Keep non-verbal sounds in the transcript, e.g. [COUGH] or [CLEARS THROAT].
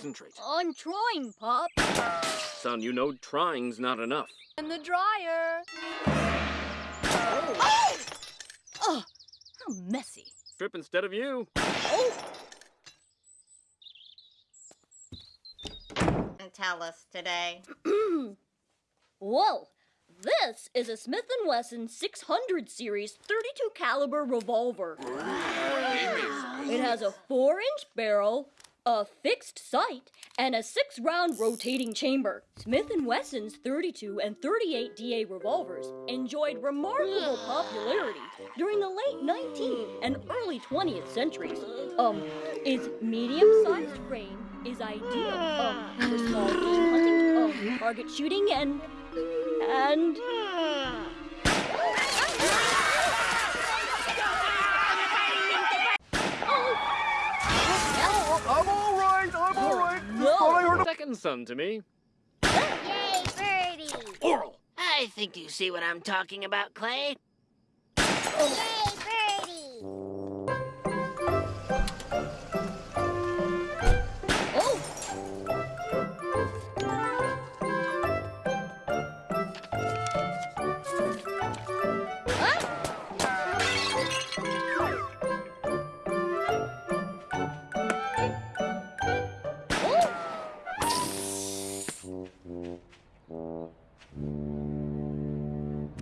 concentrate. I'm trying, Pop. Son, you know trying's not enough. And the dryer. Oh! Oh, how messy. Strip instead of you. Oh, And tell us today. [CLEARS THROAT] Whoa. This is a Smith & Wesson 600 series 32 caliber revolver. It has a 4-inch barrel, a fixed sight, and a 6-round rotating chamber. Smith & Wesson's 32 and 38 DA revolvers enjoyed remarkable popularity during the late 19th and early 20th centuries. Um, its medium-sized frame is ideal um, for small game hunting, um, target shooting, and and second son to me. Yay, Birdie! Oral! I think you see what I'm talking about, Clay. Oh. Yay, うん。